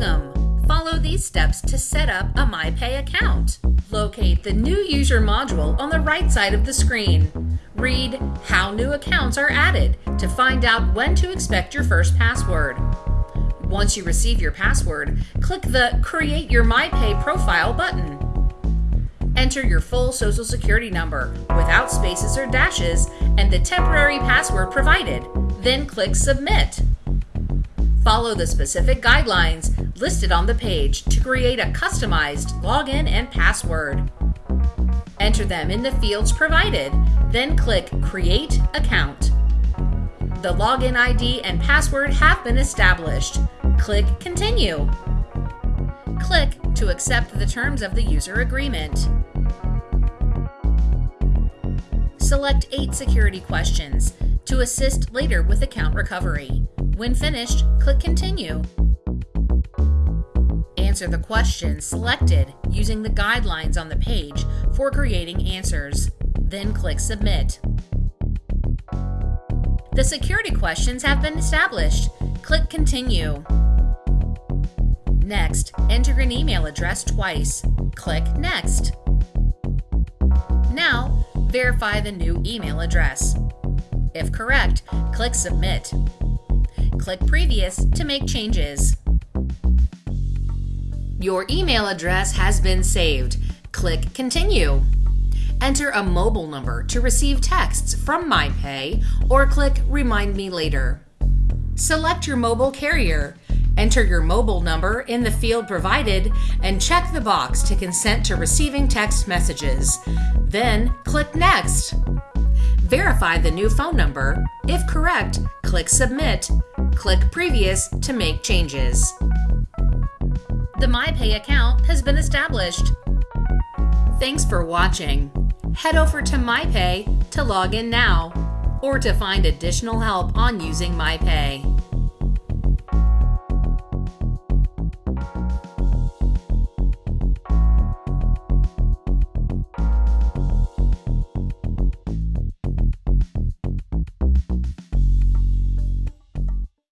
Welcome! Follow these steps to set up a MyPay account. Locate the New User module on the right side of the screen. Read How New Accounts Are Added to find out when to expect your first password. Once you receive your password, click the Create Your MyPay Profile button. Enter your full social security number without spaces or dashes and the temporary password provided, then click Submit. Follow the specific guidelines listed on the page to create a customized login and password. Enter them in the fields provided, then click Create Account. The login ID and password have been established. Click Continue. Click to accept the terms of the user agreement. Select 8 security questions to assist later with account recovery. When finished, click Continue. Answer the questions selected using the guidelines on the page for creating answers. Then click Submit. The security questions have been established. Click Continue. Next, enter an email address twice. Click Next. Now, verify the new email address. If correct, click Submit. Click Previous to make changes. Your email address has been saved. Click Continue. Enter a mobile number to receive texts from MyPay or click Remind Me Later. Select your mobile carrier. Enter your mobile number in the field provided and check the box to consent to receiving text messages. Then click Next. Verify the new phone number. If correct, click Submit. Click Previous to make changes. The MyPay account has been established. Thanks for watching. Head over to MyPay to log in now or to find additional help on using MyPay.